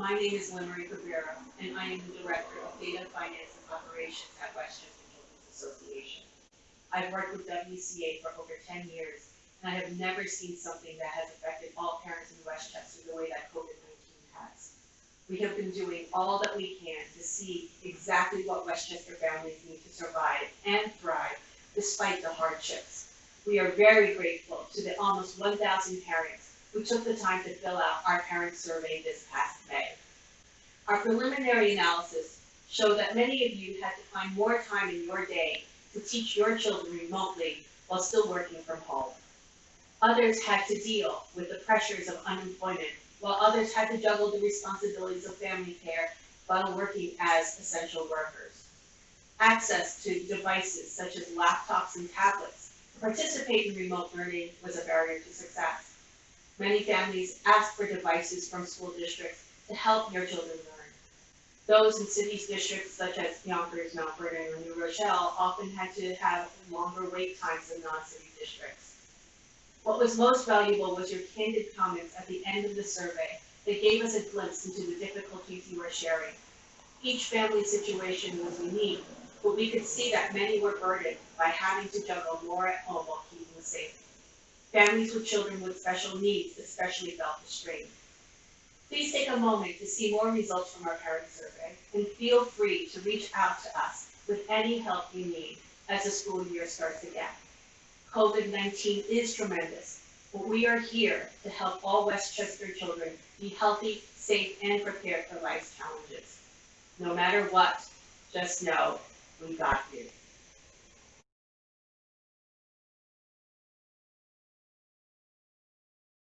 My name is Lynn Cabrera, and I am the Director of Data Finance and Operations at Westchester Children's Association. I've worked with WCA for over ten years, and I have never seen something that has affected all parents in Westchester the way that COVID nineteen has. We have been doing all that we can to see exactly what Westchester families need to survive and thrive despite the hardships. We are very grateful to the almost one thousand parents who took the time to fill out our parent survey this past May. Our preliminary analysis showed that many of you had to find more time in your day to teach your children remotely while still working from home. Others had to deal with the pressures of unemployment, while others had to juggle the responsibilities of family care while working as essential workers. Access to devices such as laptops and tablets to participate in remote learning was a barrier to success. Many families ask for devices from school districts to help their children learn. Those in cities districts such as Yonkers, Mount Vernon, or New Rochelle often had to have longer wait times than non-city districts. What was most valuable was your candid comments at the end of the survey that gave us a glimpse into the difficulties you were sharing. Each family situation was unique, but we could see that many were burdened by having to juggle more at home while keeping safe. Families with children with special needs especially felt the strain. Please take a moment to see more results from our parent survey and feel free to reach out to us with any help you need as the school year starts again. COVID-19 is tremendous, but we are here to help all Westchester children be healthy, safe, and prepared for life's challenges. No matter what, just know we got you.